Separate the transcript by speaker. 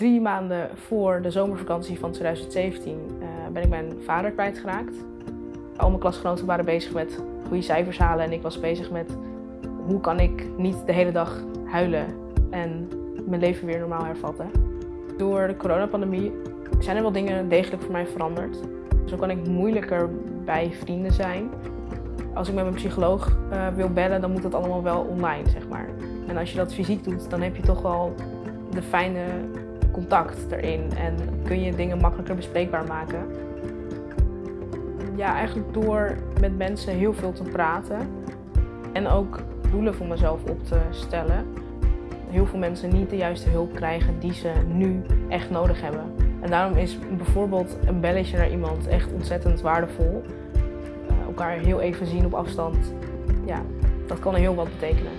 Speaker 1: Drie maanden voor de zomervakantie van 2017 uh, ben ik mijn vader kwijtgeraakt. Al mijn klasgenoten waren bezig met goede cijfers halen en ik was bezig met hoe kan ik niet de hele dag huilen en mijn leven weer normaal hervatten. Door de coronapandemie zijn er wel dingen degelijk voor mij veranderd. Zo kan ik moeilijker bij vrienden zijn. Als ik met mijn psycholoog uh, wil bellen, dan moet dat allemaal wel online, zeg maar. En als je dat fysiek doet, dan heb je toch wel de fijne contact erin en kun je dingen makkelijker bespreekbaar maken. Ja, eigenlijk door met mensen heel veel te praten en ook doelen voor mezelf op te stellen. Heel veel mensen niet de juiste hulp krijgen die ze nu echt nodig hebben. En daarom is bijvoorbeeld een belletje naar iemand echt ontzettend waardevol. Uh, elkaar heel even zien op afstand, ja, dat kan heel wat betekenen.